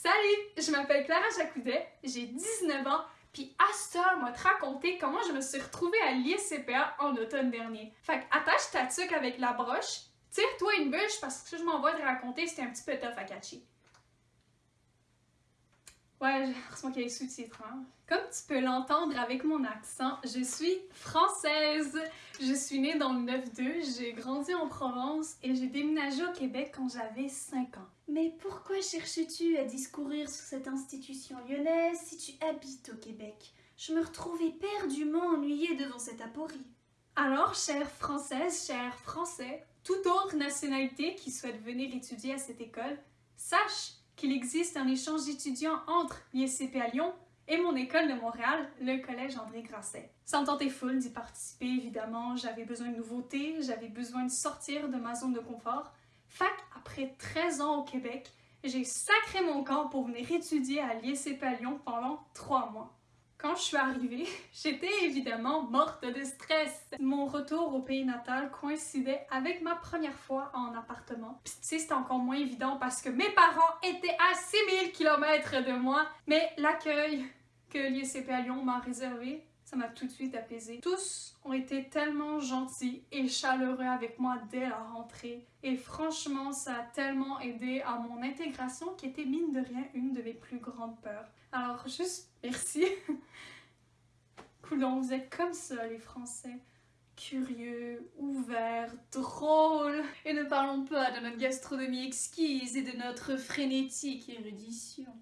Salut, je m'appelle Clara Jacoudet, j'ai 19 ans, puis Astor m'a te raconter comment je me suis retrouvée à l'ISCPA en automne dernier. Fait que attache ta tuque avec la broche, tire-toi une bûche parce que je m'envoie te raconter, c'était un petit peu tough à catcher. Ouais, heureusement qu'il y a les sous-titres. Hein. Comme tu peux l'entendre avec mon accent, je suis française. Je suis née dans le 9-2, j'ai grandi en Provence et j'ai déménagé au Québec quand j'avais 5 ans. Mais pourquoi cherches-tu à discourir sur cette institution lyonnaise si tu habites au Québec? Je me retrouvais éperdument ennuyée devant cette aporie. Alors, chère Française, chers Français, toute autre nationalité qui souhaite venir étudier à cette école, sache qu'il existe un échange d'étudiants entre l'ISCP à Lyon et mon école de Montréal, le Collège André Grasset. Ça me tentait full d'y participer, évidemment. J'avais besoin de nouveautés, j'avais besoin de sortir de ma zone de confort. Fac, après 13 ans au Québec, j'ai sacré mon camp pour venir étudier à l'ISCP à Lyon pendant 3 mois. Quand je suis arrivée, j'étais évidemment morte de stress. Mon retour au pays natal coïncidait avec ma première fois en appartement. Puis tu sais, c'était encore moins évident parce que mes parents étaient à 6000 km de moi. Mais l'accueil que l'ISCP à Lyon m'a réservé, ça m'a tout de suite apaisé. Tous ont été tellement gentils et chaleureux avec moi dès la rentrée. Et franchement, ça a tellement aidé à mon intégration qui était mine de rien une de mes plus grandes peurs. Alors juste merci. Vous êtes comme ça les Français. Curieux, ouverts, drôles. Et ne parlons pas de notre gastronomie exquise et de notre frénétique érudition.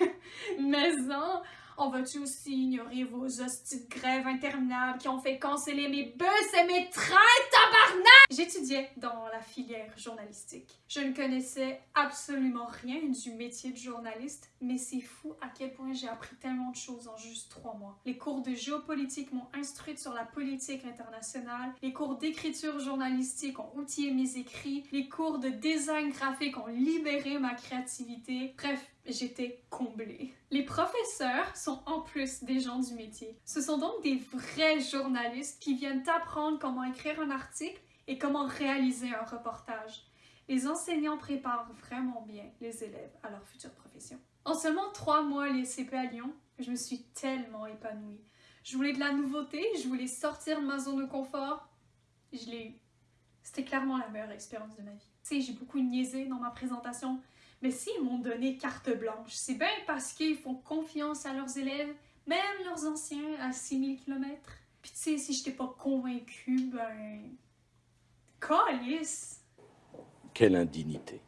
Mais non, on va-tu aussi ignorer vos hosties de grève interminables qui ont fait canceller mes bus et mes trains, tabarnak? J'étudiais dans la filière journalistique. Je ne connaissais absolument rien du métier de journaliste, mais c'est fou à quel point j'ai appris tellement de choses en juste trois mois. Les cours de géopolitique m'ont instruite sur la politique internationale, les cours d'écriture journalistique ont outillé mes écrits, les cours de design graphique ont libéré ma créativité. Bref, j'étais comblée. Les professeurs sont en plus des gens du métier. Ce sont donc des vrais journalistes qui viennent t'apprendre comment écrire un article et comment réaliser un reportage. Les enseignants préparent vraiment bien les élèves à leur future profession. En seulement trois mois les CP à Lyon, je me suis tellement épanouie. Je voulais de la nouveauté, je voulais sortir de ma zone de confort. Je l'ai eu. C'était clairement la meilleure expérience de ma vie. Sais, j'ai beaucoup niaisé dans ma présentation, mais s'ils m'ont donné carte blanche, c'est bien parce qu'ils font confiance à leurs élèves, même leurs anciens à 6000 km. Puis tu sais, si je n'étais pas convaincue, ben... Calice! Quelle indignité.